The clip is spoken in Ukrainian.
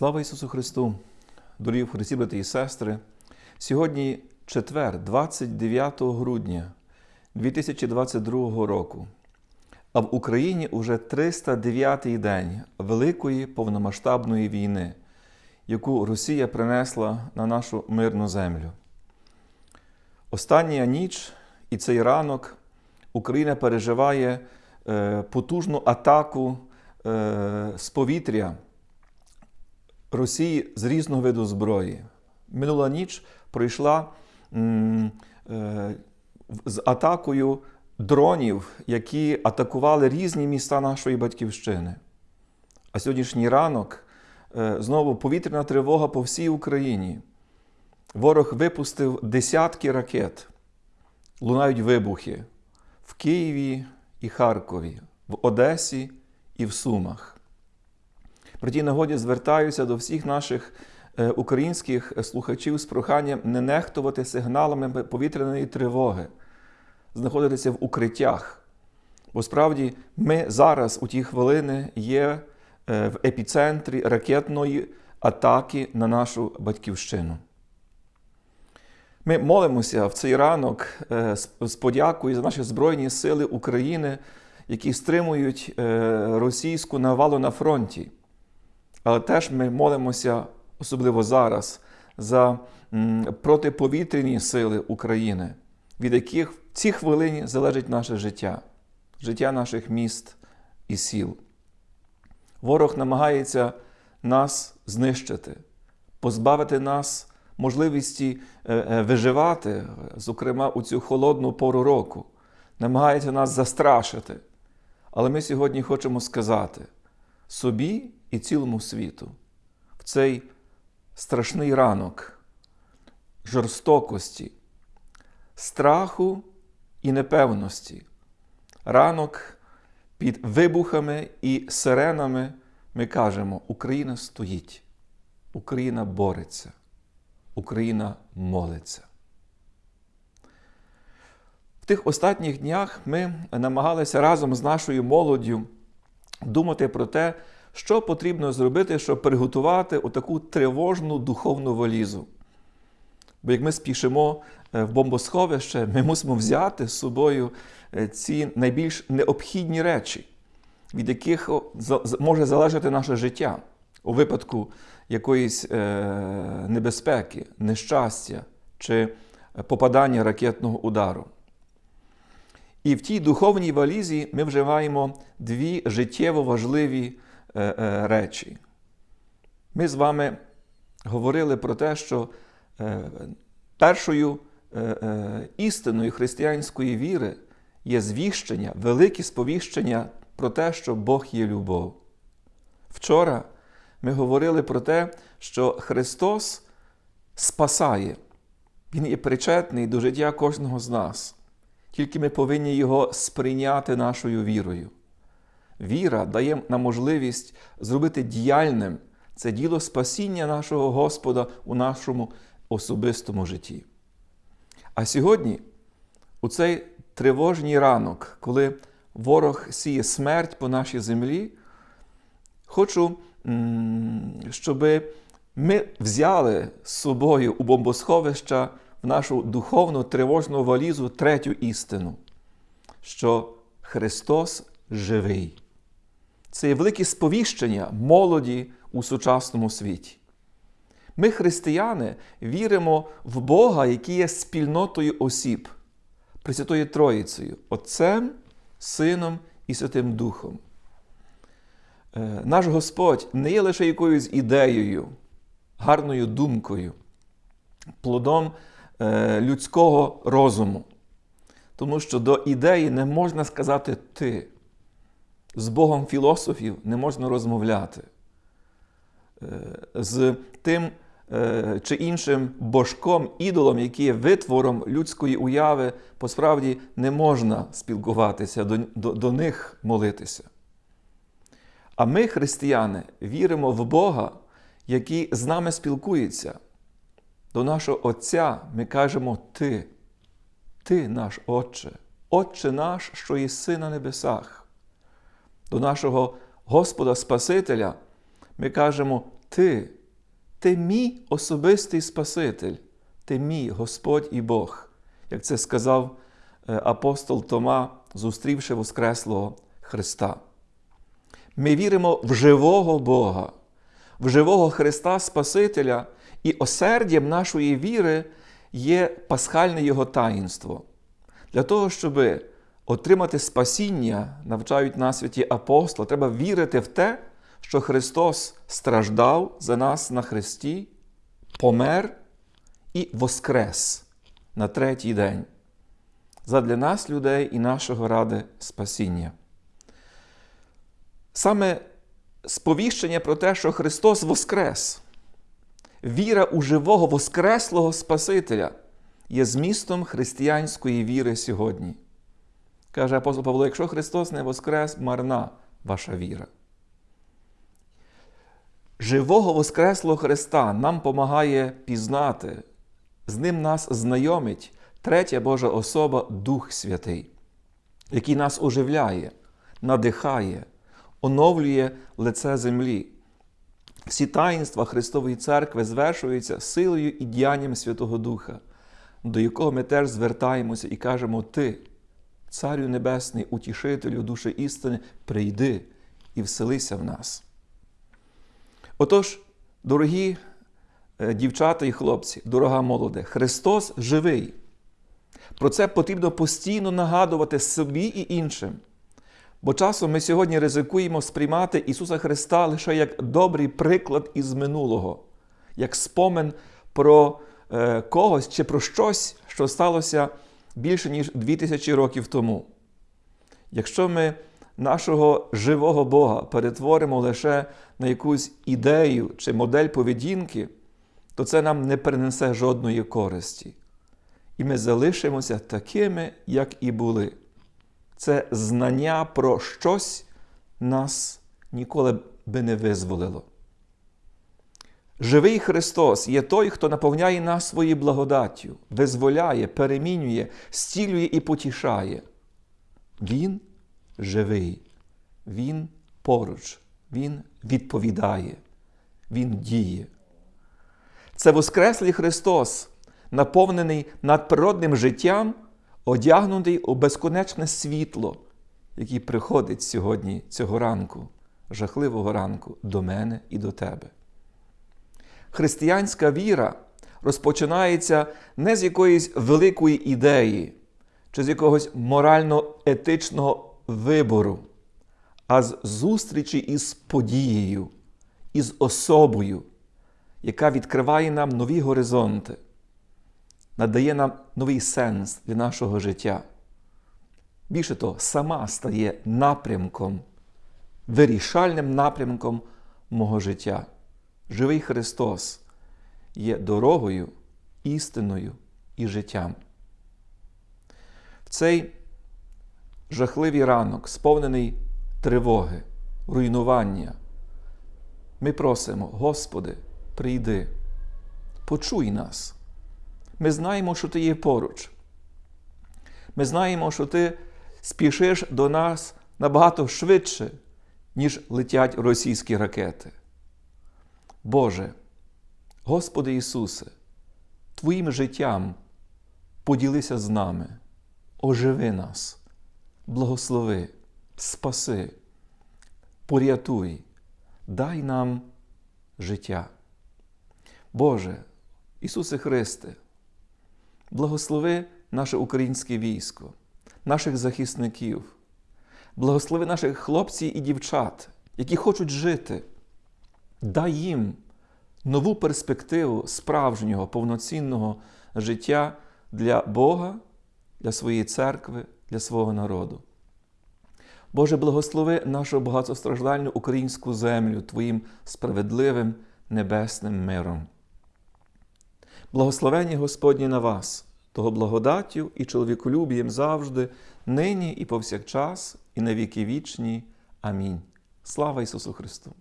Слава Ісусу Христу! Дорогі в Христі, брати і сестри! Сьогодні четвер, 29 грудня 2022 року. А в Україні уже 309-й день Великої повномасштабної війни, яку Росія принесла на нашу мирну землю. Остання ніч і цей ранок Україна переживає е, потужну атаку е, з повітря. Росії з різного виду зброї. Минула ніч пройшла е, з атакою дронів, які атакували різні міста нашої батьківщини. А сьогоднішній ранок е, знову повітряна тривога по всій Україні. Ворог випустив десятки ракет, лунають вибухи в Києві і Харкові, в Одесі і в Сумах. При тій нагоді звертаюся до всіх наших е, українських слухачів з проханням не нехтувати сигналами повітряної тривоги, знаходитися в укриттях. Бо справді ми зараз у ті хвилини є е, в епіцентрі ракетної атаки на нашу батьківщину. Ми молимося в цей ранок е, з подякою за наші Збройні Сили України, які стримують російську навалу на фронті. Але теж ми молимося, особливо зараз, за протиповітряні сили України, від яких в ці хвилині залежить наше життя, життя наших міст і сіл. Ворог намагається нас знищити, позбавити нас можливості е, е, виживати, зокрема у цю холодну пору року, намагається нас застрашити. Але ми сьогодні хочемо сказати собі і цілому світу в цей страшний ранок жорстокості, страху і непевності. Ранок під вибухами і сиренами ми кажемо: Україна стоїть, Україна бореться, Україна молиться. В тих останніх днях ми намагалися разом з нашою молоддю думати про те, що потрібно зробити, щоб приготувати отаку тривожну духовну валізу. Бо як ми спішимо е, в бомбосховище, ми мусимо взяти з собою е, ці найбільш необхідні речі, від яких може залежати наше життя у випадку якоїсь е, небезпеки, нещастя чи попадання ракетного удару. І в тій духовній валізі ми вживаємо дві життєво важливі речі. Ми з вами говорили про те, що е, першою істиною християнської віри є звіщення, велике сповіщення про те, що Бог є любов. Вчора ми говорили про те, що Христос спасає, Він є причетний до життя кожного з нас. Тільки ми повинні Його сприйняти нашою вірою. Віра дає нам можливість зробити діяльним це діло спасіння нашого Господа у нашому особистому житті. А сьогодні, у цей тривожній ранок, коли ворог сіє смерть по нашій землі, хочу, щоб ми взяли з собою у бомбосховища в нашу духовну тривожну валізу третю істину, що Христос живий. Це є велике сповіщення молоді у сучасному світі. Ми, християни, віримо в Бога, який є спільнотою осіб, Пресвятою Троїцею, Отцем, Сином і Святим Духом. Е, наш Господь не є лише якоюсь ідеєю, гарною думкою, плодом е, людського розуму. Тому що до ідеї не можна сказати ти з Богом філософів не можна розмовляти. Е, з тим е, чи іншим божком, ідолом, який є витвором людської уяви, посправді не можна спілкуватися, до, до, до них молитися. А ми, християни, віримо в Бога, який з нами спілкується. До нашого Отця ми кажемо Ти, Ти наш Отче, Отче наш, що єси на небесах до нашого Господа Спасителя, ми кажемо Ти, ти мій особистий Спаситель, ти мій Господь і Бог, як це сказав е, апостол Тома, зустрівши Воскреслого Христа. Ми віримо в живого Бога, в живого Христа Спасителя, і осердям нашої віри є пасхальне Його таїнство. Для того, щоб отримати спасіння, навчають нас святі апостоли, треба вірити в те, що Христос страждав за нас на Христі, помер і воскрес на третій день задля нас, людей і нашого ради спасіння. Саме сповіщення про те, що Христос воскрес, віра у живого Воскреслого Спасителя є змістом християнської віри сьогодні. Каже апостол Павло: якщо Христос не воскрес, марна ваша віра. Живого Воскреслого Христа нам помагає пізнати, з ним нас знайомить третя Божа особа Дух Святий, який нас оживляє, надихає, оновлює лице землі. Всі таїнства Христової Церкви звершуються силою і діянням Святого Духа, до якого ми теж звертаємося і кажемо: Ти, Царю Небесний, утішителю душі істини, прийди і вселися в нас. Отож, дорогі е, дівчата і хлопці, дорога молоде, Христос живий. Про це потрібно постійно нагадувати собі і іншим. Бо часом ми сьогодні ризикуємо сприймати Ісуса Христа лише як добрий приклад із минулого, як спомин про е, когось чи про щось, що сталося більше ніж 2000 років тому. Якщо ми нашого живого Бога перетворимо лише на якусь ідею чи модель поведінки, то це нам не принесе жодної користі. І ми залишимося такими, як і були. Це знання про щось нас ніколи би не визволило. Живий Христос є той, хто наповняє нас своєю благодаттю, визволяє, перемінює, стілює і потішає. Він живий, Він поруч, Він відповідає, Він діє. Це Воскреслий Христос, наповнений надприродним життям, одягнутий у безконечне світло, який приходить сьогодні цього ранку, жахливого ранку, до мене і до тебе. Християнська віра розпочинається не з якоїсь великої ідеї чи з якогось морально-етичного вибору, а з зустрічі із подією, із особою, яка відкриває нам нові горизонти, надає нам новий сенс для нашого життя. Більше того, сама стає напрямком, вирішальним напрямком мого життя. Живий Христос є дорогою, істиною і життям. В цей жахливий ранок, сповнений тривоги, руйнування, ми просимо, Господи, прийди, почуй нас. Ми знаємо, що Ти є поруч. Ми знаємо, що Ти спішиш до нас набагато швидше, ніж летять російські ракети. Боже, Господи Ісусе, Твоїм життям поділися з нами, оживи нас, благослови, спаси, порятуй, дай нам життя. Боже, Ісусе Христе, благослови наше українське військо, наших захисників, благослови наших хлопців і дівчат, які хочуть жити. Дай їм нову перспективу справжнього повноцінного життя для Бога, для своєї церкви, для свого народу. Боже, благослови нашу багатостраждальну українську землю Твоїм справедливим небесним миром. Благословення Господні на вас, того благодаттю і чоловіколюбієм завжди, нині і повсякчас, і на віки вічні. Амінь. Слава Ісусу Христу!